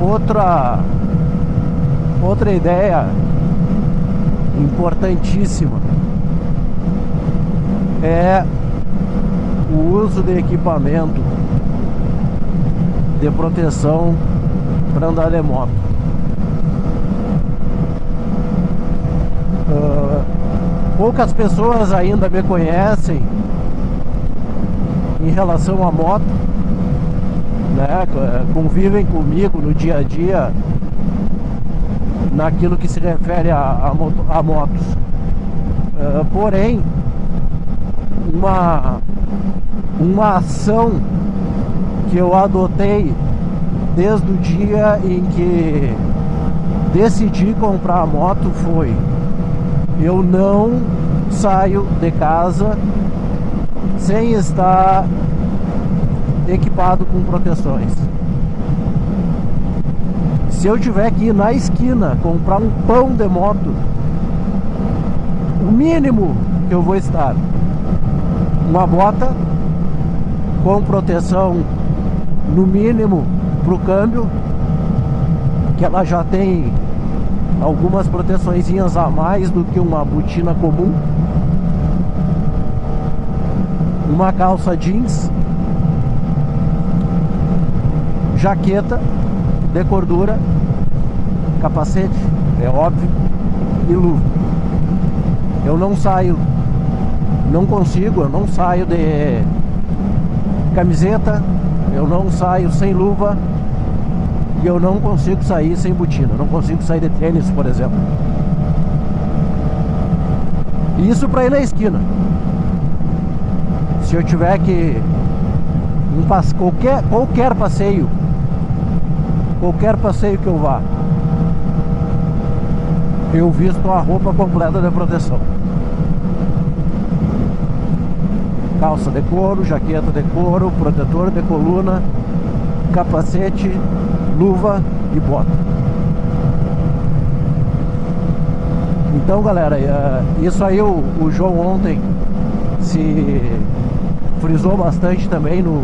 outra outra ideia importantíssima é o uso de equipamento de proteção para andar de moto. Uh, poucas pessoas ainda me conhecem em relação à moto, né? convivem comigo no dia a dia naquilo que se refere a, a, moto, a motos. Uh, porém, uma, uma ação que eu adotei desde o dia em que decidi comprar a moto foi eu não saio de casa sem estar equipado com proteções. Se eu tiver que ir na esquina comprar um pão de moto, o mínimo que eu vou estar uma bota com proteção no mínimo para o câmbio, que ela já tem algumas proteções a mais do que uma botina comum. Uma calça jeans, jaqueta de cordura, capacete, é óbvio, e luva. Eu não saio não consigo, eu não saio de camiseta, eu não saio sem luva e eu não consigo sair sem botina, não consigo sair de tênis, por exemplo. Isso para ir na esquina. Se eu tiver que um qualquer, qualquer passeio, qualquer passeio que eu vá, eu visto a roupa completa de proteção. calça de couro, jaqueta de couro, protetor de coluna, capacete, luva e bota. Então galera, é, isso aí o, o João ontem se frisou bastante também no,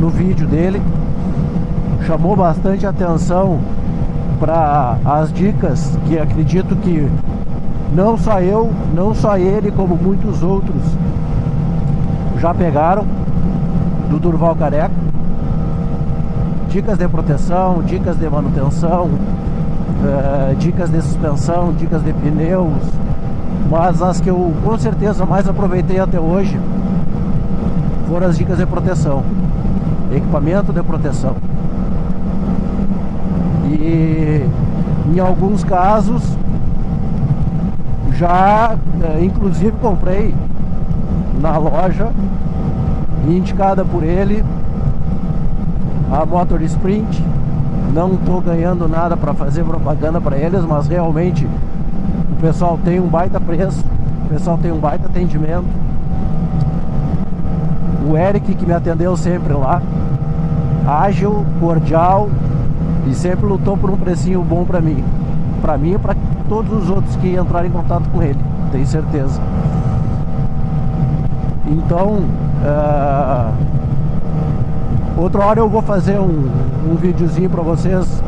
no vídeo dele chamou bastante atenção para as dicas que acredito que não só eu, não só ele, como muitos outros já pegaram do Durval Careca. Dicas de proteção, dicas de manutenção, uh, dicas de suspensão, dicas de pneus. Mas as que eu com certeza mais aproveitei até hoje foram as dicas de proteção. Equipamento de proteção. E em alguns casos já uh, inclusive comprei na loja indicada por ele a Motor Sprint. Não estou ganhando nada para fazer propaganda para eles mas realmente o pessoal tem um baita preço o pessoal tem um baita atendimento. O Eric que me atendeu sempre lá ágil, cordial e sempre lutou por um precinho bom para mim para mim e para todos os outros que entrarem em contato com ele tenho certeza então, uh, outra hora eu vou fazer um, um videozinho para vocês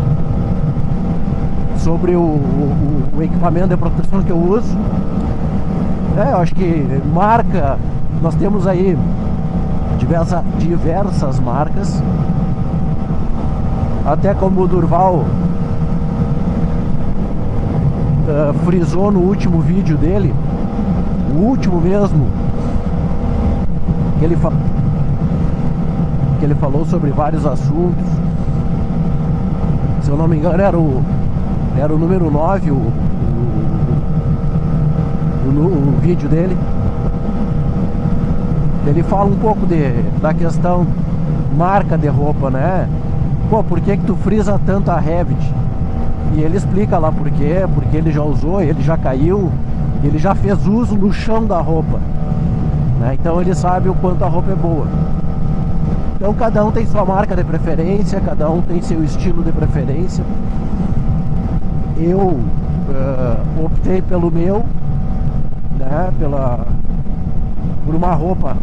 sobre o, o, o, equipamento de proteção que eu uso. É, eu acho que marca, nós temos aí diversa, diversas marcas. Até como o Durval uh, frisou no último vídeo dele, o último mesmo, que ele, que ele falou sobre vários assuntos. Se eu não me engano, era o, era o número 9 o, o, o, o vídeo dele. Ele fala um pouco de, da questão marca de roupa, né? Pô, por que que tu frisa tanto a Revit? E ele explica lá por quê, porque ele já usou, ele já caiu, ele já fez uso no chão da roupa. Né? Então ele sabe o quanto a roupa é boa. Então cada um tem sua marca de preferência, cada um tem seu estilo de preferência. Eu uh, optei pelo meu, né? Pela, por uma roupa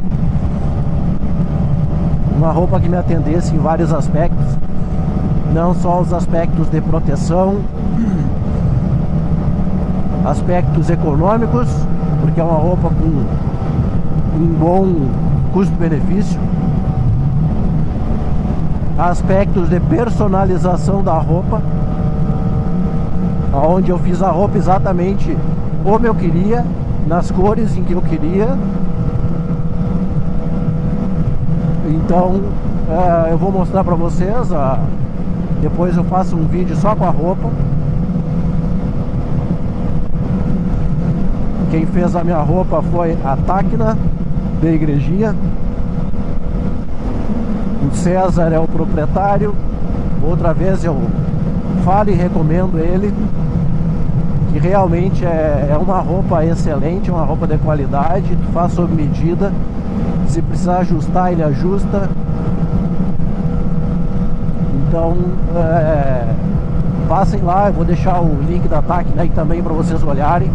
uma roupa que me atendesse em vários aspectos, não só os aspectos de proteção, aspectos econômicos, porque é uma roupa com um bom custo-benefício, aspectos de personalização da roupa, onde eu fiz a roupa exatamente como eu queria, nas cores em que eu queria. Então é, eu vou mostrar para vocês, depois eu faço um vídeo só com a roupa. Quem fez a minha roupa foi a Tacna, da igrejinha. O César é o proprietário. Outra vez eu falo e recomendo ele. Que realmente é, é uma roupa excelente, uma roupa de qualidade. Faz sob medida. Se precisar ajustar, ele ajusta. Então, é, passem lá, eu vou deixar o link da TAC aí também para vocês olharem.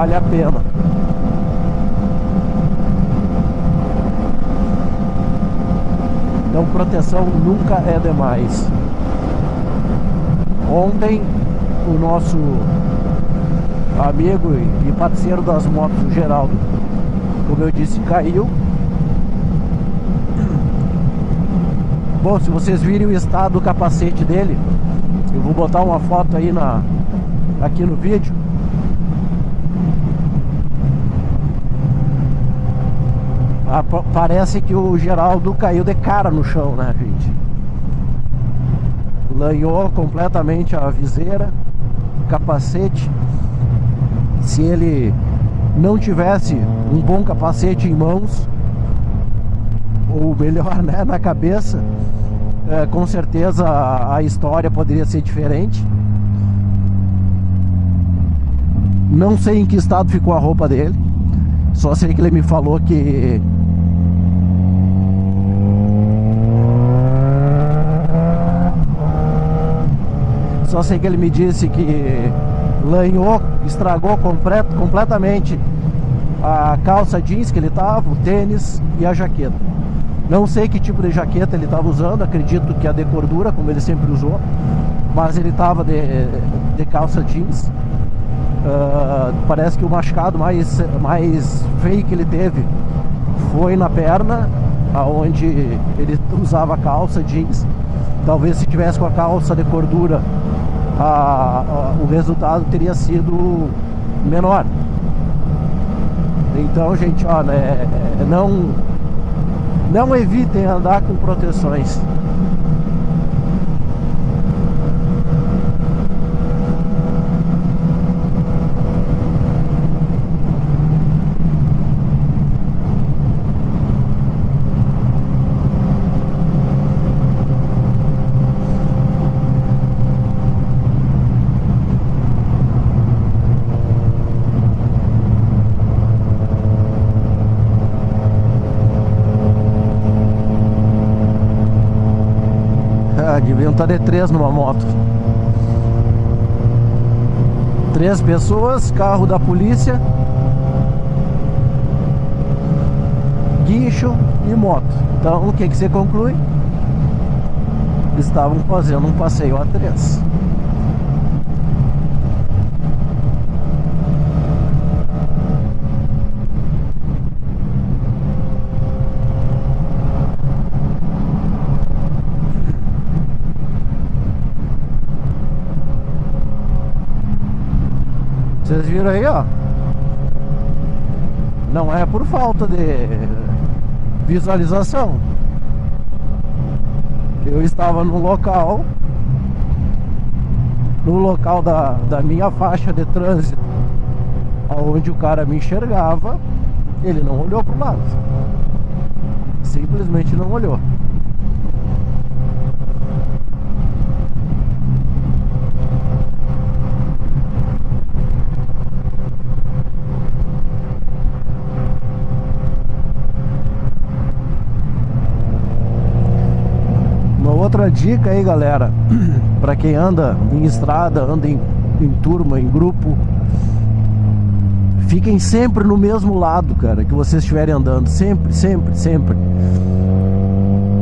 vale a pena. Então proteção nunca é demais. Ontem o nosso amigo e parceiro das motos, o Geraldo, como eu disse, caiu. Bom, se vocês virem o estado do capacete dele, eu vou botar uma foto aí na, aqui no vídeo. Ah, parece que o Geraldo caiu de cara no chão, né, gente? Lanhou completamente a viseira, o capacete. Se ele não tivesse um bom capacete em mãos, ou melhor, né, na cabeça, é, com certeza a, a história poderia ser diferente. Não sei em que estado ficou a roupa dele. Só sei que ele me falou que Só sei que ele me disse que lanhou, estragou completo, completamente a calça jeans que ele tava, o tênis e a jaqueta. Não sei que tipo de jaqueta ele estava usando, acredito que a de cordura, como ele sempre usou, mas ele estava de, de calça jeans. Uh, parece que o machucado mais, mais feio que ele teve foi na perna, aonde ele usava calça jeans. Talvez se tivesse com a calça de cordura a, a, o resultado teria sido menor. Então, gente, ó, né, é, não, não evitem andar com proteções. Estar de três numa moto. Três pessoas, carro da polícia, guincho e moto. Então o que, que você conclui? Estavam fazendo um passeio a três. Vocês viram aí, ó. Não é por falta de visualização. Eu estava no local, no local da, da minha faixa de trânsito, onde o cara me enxergava, ele não olhou para o lado. Simplesmente não olhou. Dica aí, galera, para quem anda em estrada, anda em, em turma, em grupo, Fiquem sempre no mesmo lado, cara, que vocês estiverem andando. Sempre, sempre, sempre.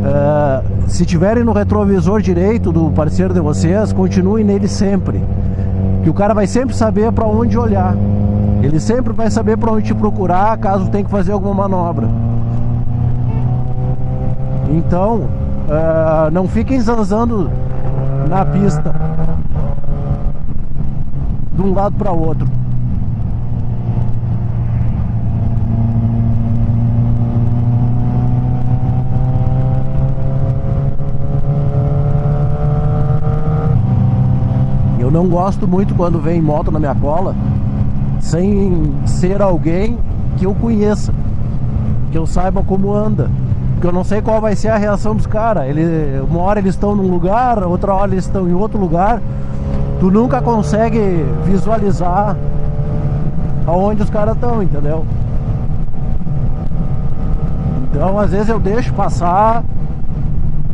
Uh, se tiverem no retrovisor direito do parceiro de vocês, continuem nele sempre. Que o cara vai sempre saber para onde olhar. Ele sempre vai saber para onde te procurar caso tenha que fazer alguma manobra. Então, uh, não fiquem zanzando na pista de um lado para outro. Eu não gosto muito quando vem moto na minha cola sem ser alguém que eu conheça, que eu saiba como anda. Porque eu não sei qual vai ser a reação dos caras. Ele, uma hora eles estão num lugar, outra hora eles estão em outro lugar. Tu nunca consegue visualizar aonde os caras estão, entendeu? Então às vezes eu deixo passar,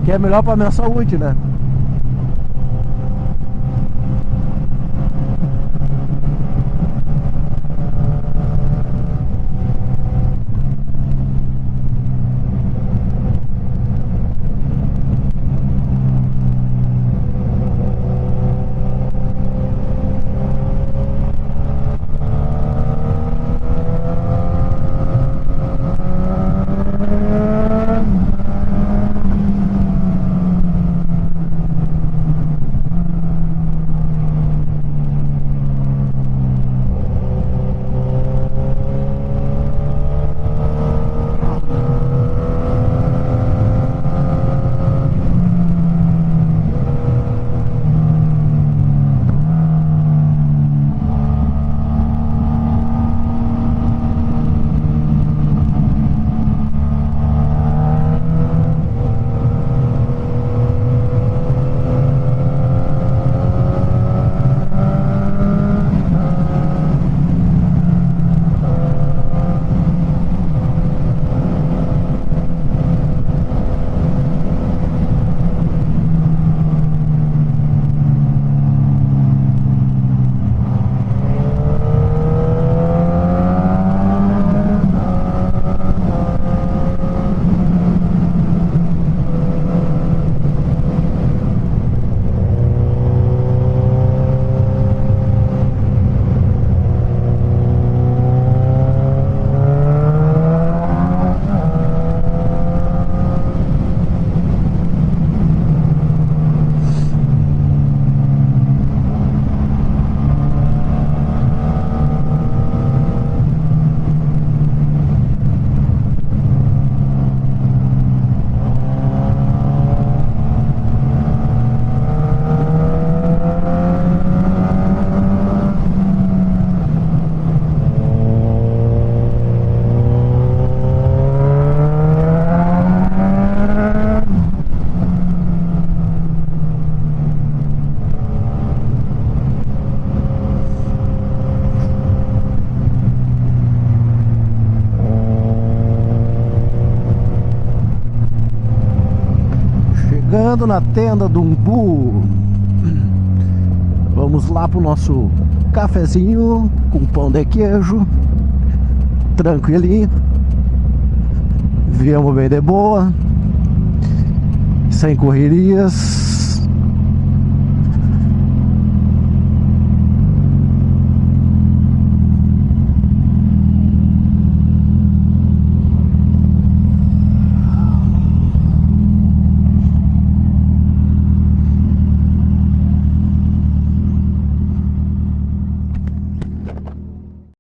que é melhor pra minha saúde, né? Chegando na tenda do Umbu. Vamos lá pro nosso cafezinho com pão de queijo. Tranquilinho. Viemos bem de boa. Sem correrias.